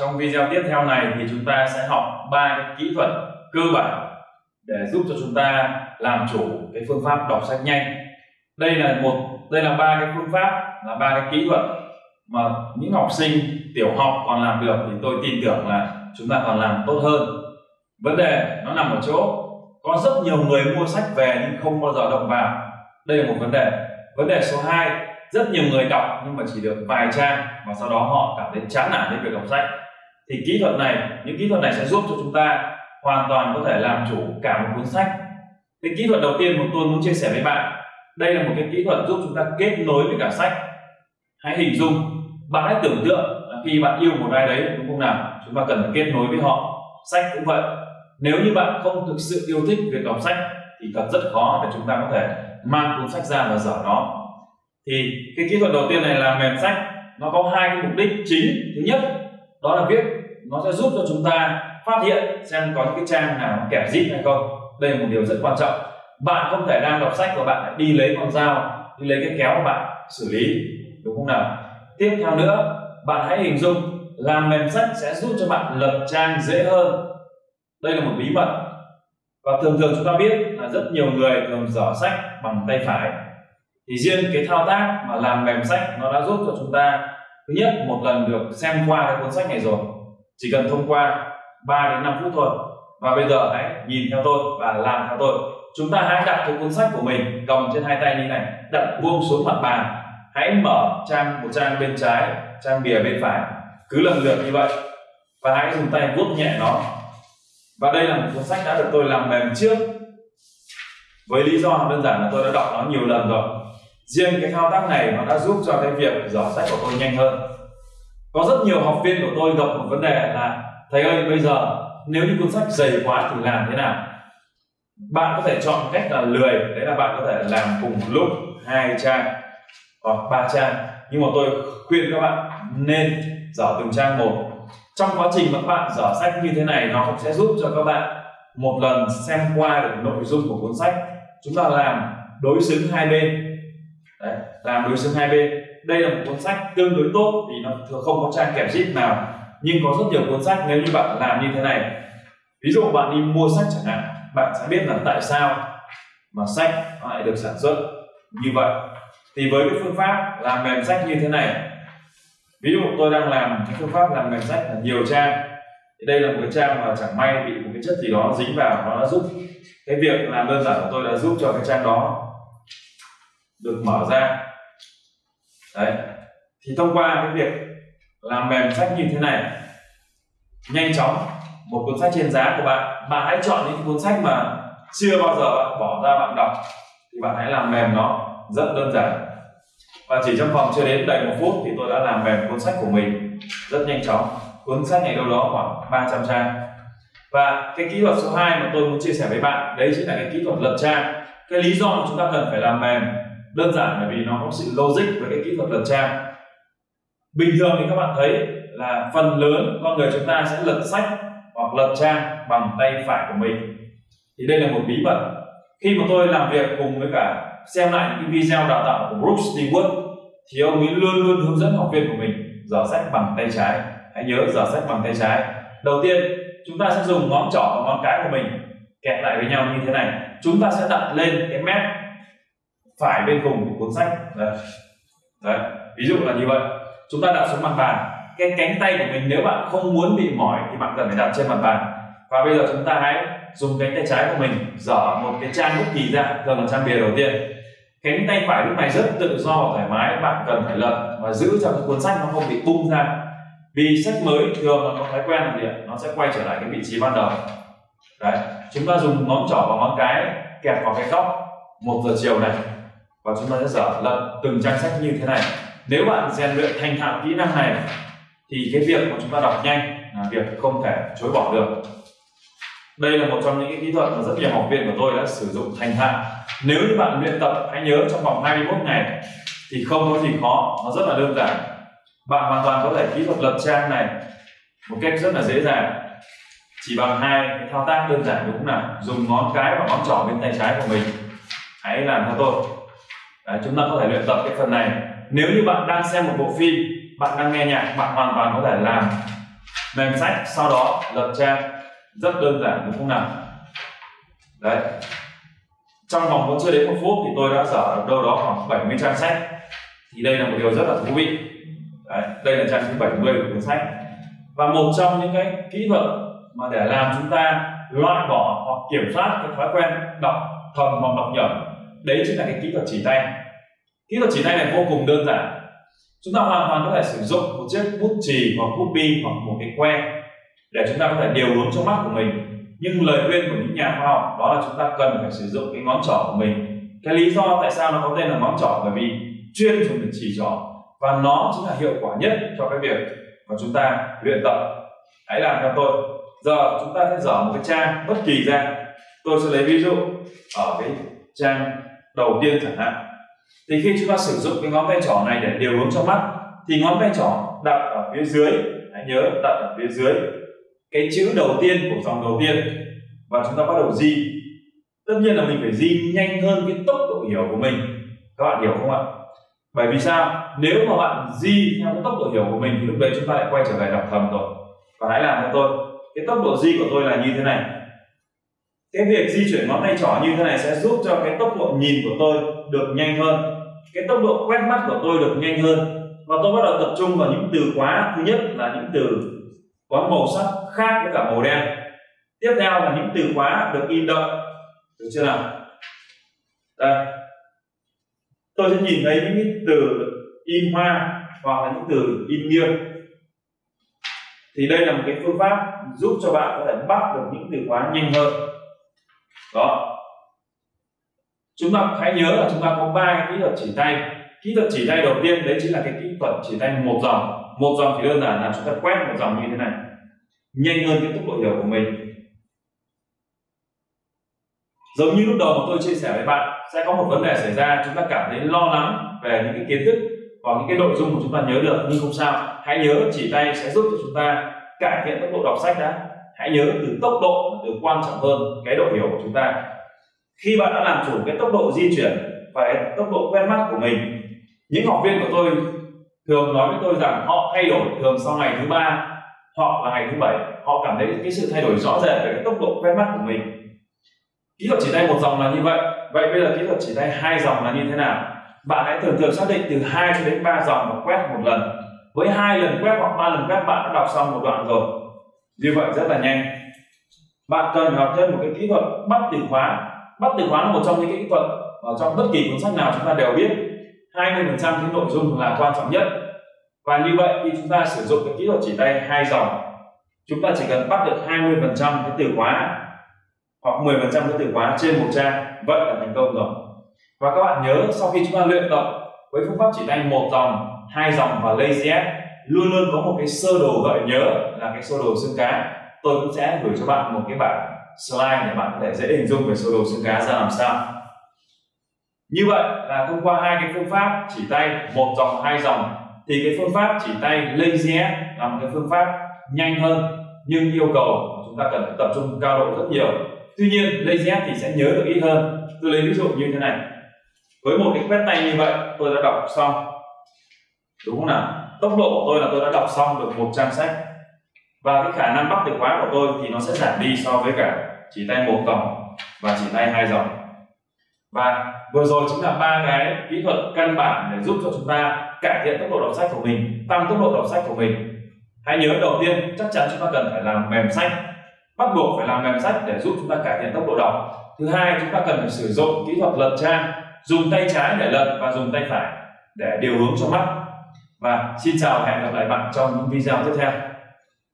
Trong video tiếp theo này thì chúng ta sẽ học ba cái kỹ thuật cơ bản để giúp cho chúng ta làm chủ cái phương pháp đọc sách nhanh. Đây là một, đây là ba cái phương pháp, là ba cái kỹ thuật mà những học sinh tiểu học còn làm được thì tôi tin tưởng là chúng ta còn làm tốt hơn. Vấn đề nó nằm ở chỗ có rất nhiều người mua sách về nhưng không bao giờ động vào. Đây là một vấn đề. Vấn đề số 2 rất nhiều người đọc nhưng mà chỉ được vài trang và sau đó họ cảm thấy chán nản với việc đọc sách thì kỹ thuật này, những kỹ thuật này sẽ giúp cho chúng ta hoàn toàn có thể làm chủ cả một cuốn sách. Cái kỹ thuật đầu tiên mà tôi muốn chia sẻ với bạn, đây là một cái kỹ thuật giúp chúng ta kết nối với cả sách. Hãy hình dung, bạn hãy tưởng tượng là khi bạn yêu một ai đấy, đúng không nào? Chúng ta cần phải kết nối với họ. Sách cũng vậy. Nếu như bạn không thực sự yêu thích việc đọc sách, thì thật rất khó để chúng ta có thể mang cuốn sách ra và dở nó. Thì cái kỹ thuật đầu tiên này là mềm sách. Nó có hai cái mục đích chính. Thứ nhất, đó là viết nó sẽ giúp cho chúng ta phát hiện xem có những cái trang nào nó kẹp zip hay không. Đây là một điều rất quan trọng. Bạn không thể đang đọc sách và bạn lại đi lấy con dao, đi lấy cái kéo của bạn xử lý, đúng không nào? Tiếp theo nữa, bạn hãy hình dung làm mềm sách sẽ giúp cho bạn lập trang dễ hơn. Đây là một bí mật. Và thường thường chúng ta biết là rất nhiều người thường dở sách bằng tay phải. Thì riêng cái thao tác mà làm mềm sách nó đã giúp cho chúng ta, thứ nhất, một lần được xem qua cái cuốn sách này rồi chỉ cần thông qua 3 đến 5 phút thôi. Và bây giờ hãy nhìn theo tôi và làm theo tôi. Chúng ta hãy đặt cái cuốn sách của mình cầm trên hai tay như này. Đặt buông xuống mặt bàn. Hãy mở trang, một trang bên trái, trang bìa bên phải. Cứ lần lượt như vậy. Và hãy dùng tay vuốt nhẹ nó. Và đây là một cuốn sách đã được tôi làm mềm trước. Với lý do đơn giản là tôi đã đọc nó nhiều lần rồi. Riêng cái thao tác này nó đã giúp cho cái việc dò sách của tôi nhanh hơn có rất nhiều học viên của tôi gặp một vấn đề là thầy ơi bây giờ nếu như cuốn sách dày quá thì làm thế nào? Bạn có thể chọn cách là lười đấy là bạn có thể làm cùng lúc hai trang hoặc ba trang. Nhưng mà tôi khuyên các bạn nên dở từng trang một. Trong quá trình mà các bạn dở sách như thế này nó cũng sẽ giúp cho các bạn một lần xem qua được nội dung của cuốn sách. Chúng ta làm đối xứng hai bên. Đấy, làm đối xứng hai bên đây là một cuốn sách tương đối tốt vì nó thường không có trang kẹp zip nào, nhưng có rất nhiều cuốn sách nếu như bạn làm như thế này. Ví dụ bạn đi mua sách chẳng hạn, bạn sẽ biết là tại sao mà sách lại được sản xuất như vậy. Thì với cái phương pháp làm mềm sách như thế này, ví dụ tôi đang làm cái phương pháp làm mềm sách là nhiều trang. Thì đây là một cái trang mà chẳng may bị một cái chất gì đó dính vào, nó đã giúp cái việc làm đơn giản của tôi đã giúp cho cái trang đó được mở ra đấy. Thì thông qua cái việc làm mềm sách như thế này, nhanh chóng, một cuốn sách trên giá của bạn bạn hãy chọn những cuốn sách mà chưa bao giờ bạn bỏ ra bạn đọc, thì bạn hãy làm mềm nó rất đơn giản. Và chỉ trong vòng chưa đến đầy một phút thì tôi đã làm mềm cuốn sách của mình rất nhanh chóng. Cuốn sách này đâu đó khoảng 300 trang. Và cái kỹ thuật số 2 mà tôi muốn chia sẻ với bạn, đấy chính là cái kỹ thuật lật trang. Cái lý do mà chúng ta cần phải làm mềm đơn giản bởi vì nó có sự logic với cái kỹ thuật lật trang bình thường thì các bạn thấy là phần lớn con người chúng ta sẽ lật sách hoặc lật trang bằng tay phải của mình. Thì đây là một bí mật. Khi mà tôi làm việc cùng với cả xem lại những video đào tạo của Brooks Stewart thì ông ấy luôn luôn hướng dẫn học viên của mình dở sách bằng tay trái. Hãy nhớ dở sách bằng tay trái. Đầu tiên, chúng ta sẽ dùng ngón trỏ và ngón cái của mình kẹp lại với nhau như thế này. Chúng ta sẽ đặt lên cái mép phải bên cùng của cuốn sách. Đấy. đấy. Ví dụ là như vậy. Chúng ta đặt xuống mặt bàn. Cái cánh tay của mình nếu bạn không muốn bị mỏi thì bạn cần phải đặt trên mặt bàn. Và bây giờ chúng ta hãy dùng cánh tay trái của mình dở một cái trang bút kỳ ra, thường là trang bìa đầu tiên. Cánh tay phải lúc này rất tự do và thoải mái, bạn cần phải lật và giữ cho cái cuốn sách nó không bị bung ra. Vì sách mới thường là có thói quen là gì nó sẽ quay trở lại cái vị trí ban đầu. Đấy. Chúng ta dùng ngón trỏ và ngón cái kẹp vào cái góc một giờ chiều này và chúng ta sẽ dở lật từng trang sách như thế này. Nếu bạn rèn luyện thành thạo kỹ năng này, thì cái việc mà chúng ta đọc nhanh là việc không thể chối bỏ được. Đây là một trong những cái kỹ thuật mà rất nhiều học viên của tôi đã sử dụng thành thạo. Nếu như bạn luyện tập, hãy nhớ trong vòng 21 ngày thì không có gì khó, nó rất là đơn giản. Bạn hoàn toàn có thể kỹ thuật lật trang này một cách rất là dễ dàng. Chỉ bằng hai cái thao tác đơn giản đúng là dùng ngón cái và ngón trỏ bên tay trái của mình. Hãy làm theo tôi. Đấy, chúng ta có thể luyện tập cái phần này. Nếu như bạn đang xem một bộ phim bạn đang nghe nhạc bạn hoàn toàn có thể làm mềm sách sau đó lật trang. Rất đơn giản đúng không nào? Đấy. Trong vòng vẫn chưa đến một phút thì tôi đã dở đâu đó khoảng 70 trang sách. Thì đây là một điều rất là thú vị. Đấy, đây là trang thứ 70 của cuốn sách. Và một trong những cái kỹ thuật mà để làm chúng ta loại bỏ hoặc kiểm soát cái thói quen đọc thầm hoặc đọc nhẩm đấy chính là cái kỹ thuật chỉ tay. Kỹ thuật chỉ tay này vô cùng đơn giản. Chúng ta hoàn toàn có thể sử dụng một chiếc bút chì hoặc bút bi hoặc một cái que để chúng ta có thể điều hướng trong mắt của mình. Nhưng lời khuyên của những nhà khoa học đó là chúng ta cần phải sử dụng cái ngón trỏ của mình. Cái lý do tại sao nó có tên là ngón trỏ? Bởi vì chuyên dùng để chỉ trỏ và nó chính là hiệu quả nhất cho cái việc mà chúng ta luyện tập. Hãy làm theo tôi. Giờ chúng ta sẽ dở một cái trang bất kỳ ra. Tôi sẽ lấy ví dụ ở cái trang đầu tiên chẳng hạn. Thì khi chúng ta sử dụng cái ngón tay trỏ này để điều hướng cho mắt, thì ngón tay trỏ đặt ở phía dưới, hãy nhớ đặt ở phía dưới. Cái chữ đầu tiên của dòng đầu tiên. Và chúng ta bắt đầu di tất nhiên là mình phải di nhanh hơn cái tốc độ hiểu của mình. Các bạn hiểu không ạ? Bởi vì sao? Nếu mà bạn di theo cái tốc độ hiểu của mình thì lúc đấy chúng ta lại quay trở lại đọc thầm rồi. Và hãy làm theo tôi. Cái tốc độ di của tôi là như thế này cái việc di chuyển ngón tay trỏ như thế này sẽ giúp cho cái tốc độ nhìn của tôi được nhanh hơn. Cái tốc độ quét mắt của tôi được nhanh hơn. Và tôi bắt đầu tập trung vào những từ khóa. Thứ nhất là những từ có màu sắc khác với cả màu đen. Tiếp theo là những từ khóa được in đậm. Được chưa nào? Đây. Tôi sẽ nhìn thấy những từ in hoa hoặc là những từ in nghiêng. Thì đây là một cái phương pháp giúp cho bạn có thể bắt được những từ khóa nhanh hơn đó. Chúng ta hãy nhớ là chúng ta có ba kỹ thuật chỉ tay. Kỹ thuật chỉ tay đầu tiên, đấy chính là cái kỹ thuật chỉ tay một dòng. Một dòng thì đơn giản là chúng ta quét một dòng như thế này. Nhanh hơn cái tốc độ hiểu của mình. Giống như lúc đầu mà tôi chia sẻ với bạn, sẽ có một vấn đề xảy ra, chúng ta cảm thấy lo lắng về những cái kiến thức hoặc những cái nội dung mà chúng ta nhớ được, nhưng không sao. Hãy nhớ chỉ tay sẽ giúp cho chúng ta cải thiện tốc độ đọc sách đã hãy nhớ từ tốc độ là từ quan trọng hơn cái độ hiểu của chúng ta. Khi bạn đã làm chủ cái tốc độ di chuyển và cái tốc độ quen mắt của mình, những học viên của tôi thường nói với tôi rằng họ thay đổi thường sau ngày thứ ba hoặc là ngày thứ bảy. Họ cảm thấy cái sự thay đổi rõ rệt về cái tốc độ quen mắt của mình. Kỹ thuật chỉ tay một dòng là như vậy. Vậy bây giờ kỹ thuật chỉ tay hai dòng là như thế nào? Bạn hãy thường thường xác định từ 2 cho đến 3 dòng và quét một lần. Với hai lần quét hoặc ba lần quét, bạn đã đọc xong một đoạn rồi như vậy rất là nhanh. Bạn cần học thêm một cái kỹ thuật bắt từ khóa. Bắt từ khóa là một trong những kỹ thuật ở trong bất kỳ cuốn sách nào chúng ta đều biết. 20% cái nội dung là quan trọng nhất. Và như vậy, khi chúng ta sử dụng cái kỹ thuật chỉ tay hai dòng, chúng ta chỉ cần bắt được 20% cái từ khóa hoặc 10% cái từ khóa trên một trang, vậy là thành công rồi. Và các bạn nhớ, sau khi chúng ta luyện tập với phương pháp chỉ tay một dòng, hai dòng và lazy luôn luôn có một cái sơ đồ gợi nhớ là cái sơ đồ xương cá. Tôi cũng sẽ gửi cho bạn một cái bản slide để bạn có thể dễ hình dung về sơ đồ xương cá ra làm sao. Như vậy là thông qua hai cái phương pháp chỉ tay, một dòng, hai dòng, thì cái phương pháp chỉ tay lazy là một cái phương pháp nhanh hơn, nhưng yêu cầu chúng ta cần phải tập trung cao độ rất nhiều. Tuy nhiên, lazy thì sẽ nhớ được ít hơn. Tôi lấy ví dụ như thế này. Với một cái quét tay như vậy, tôi đã đọc xong đúng không nào? Tốc độ của tôi là tôi đã đọc xong được một trang sách. Và cái khả năng bắt từ khóa của tôi thì nó sẽ giảm đi so với cả chỉ tay một dòng và chỉ tay hai dòng. Và vừa rồi chính là ba cái kỹ thuật căn bản để giúp cho chúng ta cải thiện tốc độ đọc sách của mình, tăng tốc độ đọc sách của mình. Hãy nhớ đầu tiên, chắc chắn chúng ta cần phải làm mềm sách. Bắt buộc phải làm mềm sách để giúp chúng ta cải thiện tốc độ đọc. Thứ hai, chúng ta cần phải sử dụng kỹ thuật lật trang, dùng tay trái để lật và dùng tay phải để điều hướng cho mắt và xin chào và hẹn gặp lại bạn trong những video tiếp theo.